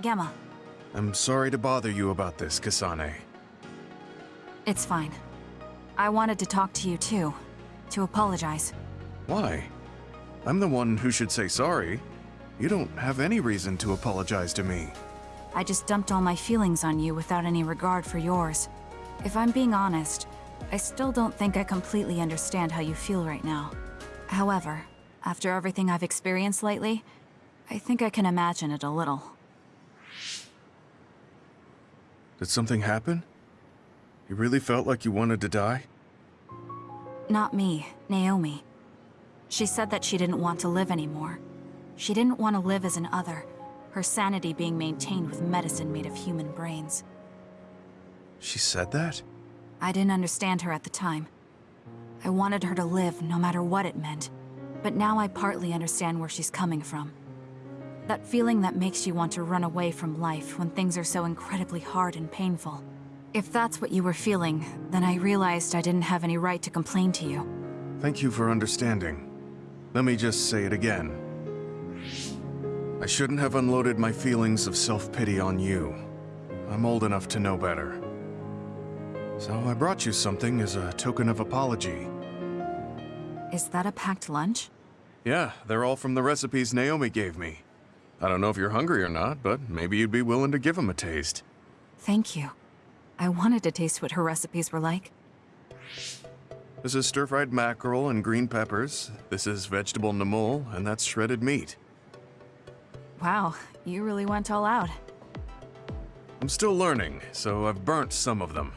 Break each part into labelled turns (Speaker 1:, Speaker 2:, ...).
Speaker 1: Gemma.
Speaker 2: I'm sorry to bother you about this, Kasane.
Speaker 1: It's fine. I wanted to talk to you too. To apologize.
Speaker 2: Why? I'm the one who should say sorry. You don't have any reason to apologize to me.
Speaker 1: I just dumped all my feelings on you without any regard for yours. If I'm being honest, I still don't think I completely understand how you feel right now. However, after everything I've experienced lately, I think I can imagine it a little.
Speaker 2: Did something happen? You really felt like you wanted to die?
Speaker 1: Not me, Naomi. She said that she didn't want to live anymore. She didn't want to live as an other, her sanity being maintained with medicine made of human brains.
Speaker 2: She said that?
Speaker 1: I didn't understand her at the time. I wanted her to live no matter what it meant, but now I partly understand where she's coming from. That feeling that makes you want to run away from life when things are so incredibly hard and painful. If that's what you were feeling, then I realized I didn't have any right to complain to you.
Speaker 2: Thank you for understanding. Let me just say it again. I shouldn't have unloaded my feelings of self-pity on you. I'm old enough to know better. So I brought you something as a token of apology.
Speaker 1: Is that a packed lunch?
Speaker 2: Yeah, they're all from the recipes Naomi gave me. I don't know if you're hungry or not, but maybe you'd be willing to give them a taste.
Speaker 1: Thank you. I wanted to taste what her recipes were like.
Speaker 2: This is stir-fried mackerel and green peppers. This is vegetable namul, and that's shredded meat.
Speaker 1: Wow, you really went all out.
Speaker 2: I'm still learning, so I've burnt some of them.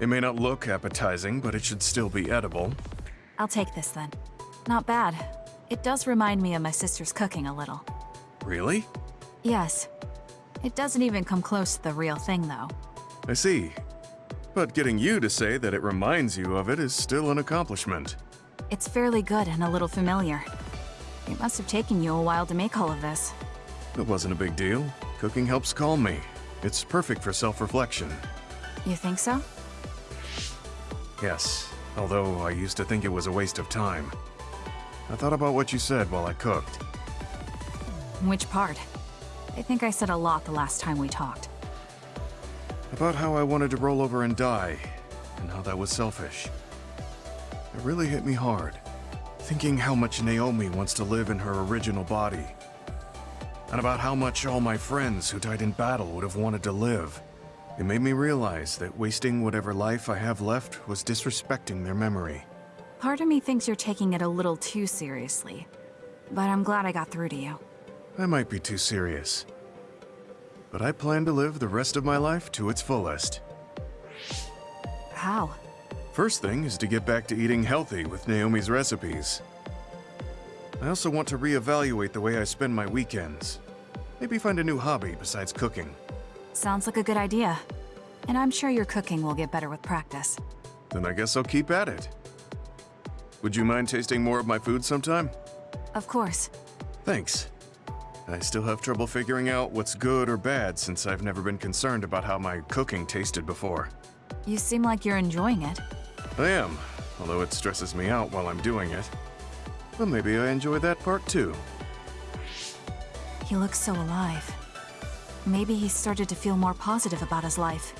Speaker 2: It may not look appetizing, but it should still be edible.
Speaker 1: I'll take this then. Not bad. It does remind me of my sister's cooking a little.
Speaker 2: Really?
Speaker 1: Yes. It doesn't even come close to the real thing, though.
Speaker 2: I see. But getting you to say that it reminds you of it is still an accomplishment.
Speaker 1: It's fairly good and a little familiar. It must have taken you a while to make all of this.
Speaker 2: It wasn't a big deal. Cooking helps calm me. It's perfect for self-reflection.
Speaker 1: You think so?
Speaker 2: Yes, although I used to think it was a waste of time. I thought about what you said while I cooked.
Speaker 1: Which part? I think I said a lot the last time we talked.
Speaker 2: About how I wanted to roll over and die, and how that was selfish. It really hit me hard, thinking how much Naomi wants to live in her original body. And about how much all my friends who died in battle would have wanted to live. It made me realize that wasting whatever life I have left was disrespecting their memory.
Speaker 1: Part of me thinks you're taking it a little too seriously. But I'm glad I got through to you.
Speaker 2: I might be too serious. But I plan to live the rest of my life to its fullest.
Speaker 1: How?
Speaker 2: First thing is to get back to eating healthy with Naomi's recipes. I also want to reevaluate the way I spend my weekends. Maybe find a new hobby besides cooking.
Speaker 1: Sounds like a good idea. And I'm sure your cooking will get better with practice.
Speaker 2: Then I guess I'll keep at it. Would you mind tasting more of my food sometime?
Speaker 1: Of course.
Speaker 2: Thanks. I still have trouble figuring out what's good or bad since I've never been concerned about how my cooking tasted before.
Speaker 1: You seem like you're enjoying it.
Speaker 2: I am, although it stresses me out while I'm doing it. But maybe I enjoy that part too.
Speaker 1: He looks so alive. Maybe he started to feel more positive about his life.